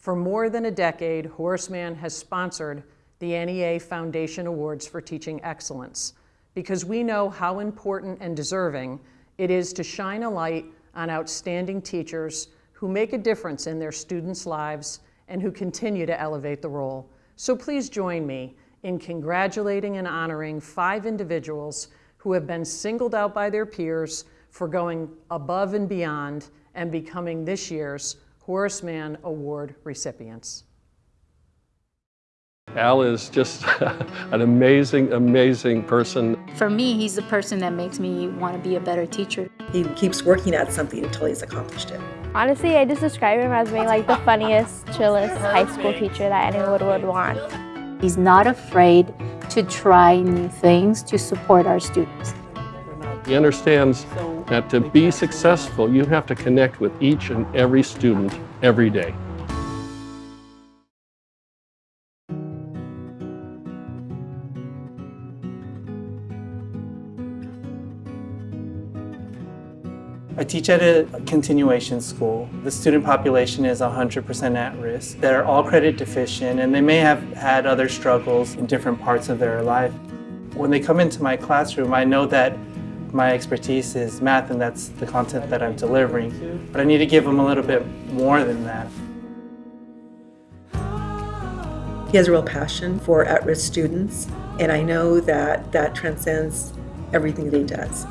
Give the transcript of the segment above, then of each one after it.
For more than a decade, Horace Mann has sponsored the NEA Foundation Awards for Teaching Excellence because we know how important and deserving it is to shine a light on outstanding teachers who make a difference in their students' lives and who continue to elevate the role. So please join me in congratulating and honoring five individuals who have been singled out by their peers for going above and beyond and becoming this year's Horace Mann Award recipients. Al is just an amazing, amazing person. For me, he's the person that makes me want to be a better teacher. He keeps working at something until he's accomplished it. Honestly, I just describe him as being like the funniest, chillest high school teacher that anyone would want. He's not afraid to try new things to support our students. He understands that to be successful, you have to connect with each and every student every day. I teach at a continuation school. The student population is 100% at risk. They're all credit deficient and they may have had other struggles in different parts of their life. When they come into my classroom, I know that my expertise is math and that's the content that I'm delivering, but I need to give them a little bit more than that. He has a real passion for at-risk students, and I know that that transcends everything that he does.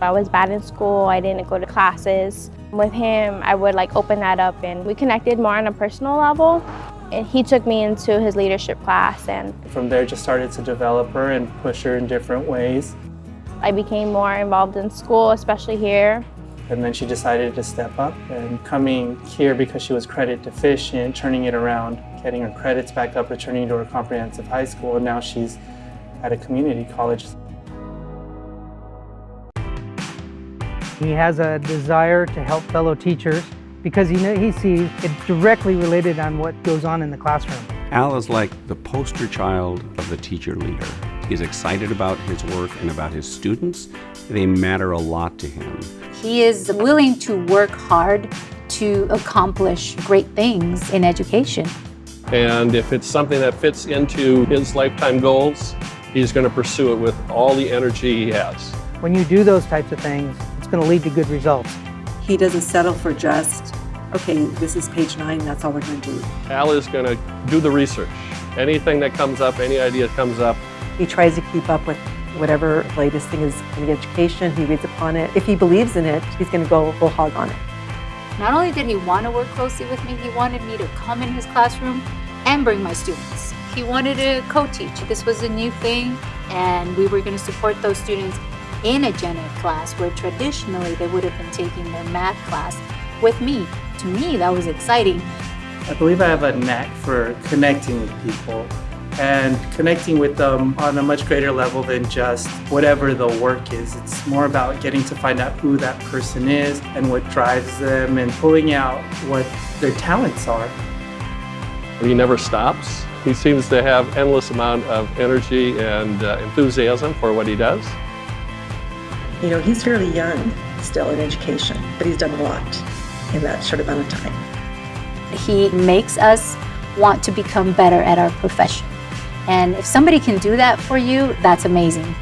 I was bad in school, I didn't go to classes. With him, I would like open that up and we connected more on a personal level. And he took me into his leadership class and From there just started to develop her and push her in different ways. I became more involved in school, especially here. And then she decided to step up and coming here because she was credit deficient, turning it around, getting her credits back up, returning to her comprehensive high school, and now she's at a community college. He has a desire to help fellow teachers because he, know, he sees it directly related on what goes on in the classroom. Al is like the poster child of the teacher leader. He's excited about his work and about his students. They matter a lot to him. He is willing to work hard to accomplish great things in education. And if it's something that fits into his lifetime goals, he's going to pursue it with all the energy he has. When you do those types of things, it's going to lead to good results. He doesn't settle for just, okay, this is page nine, that's all we're going to do. Al is going to do the research. Anything that comes up, any idea comes up, He tries to keep up with whatever latest thing is in the education, he reads upon it. If he believes in it, he's going to go full hog on it. Not only did he want to work closely with me, he wanted me to come in his classroom and bring my students. He wanted to co-teach. This was a new thing, and we were going to support those students in a gen ed class where traditionally they would have been taking their math class with me. To me, that was exciting. I believe I have a knack for connecting with people and connecting with them on a much greater level than just whatever the work is. It's more about getting to find out who that person is and what drives them and pulling out what their talents are. He never stops. He seems to have endless amount of energy and uh, enthusiasm for what he does. You know, he's fairly young still in education, but he's done a lot in that short amount of time. He makes us want to become better at our profession. And if somebody can do that for you, that's amazing.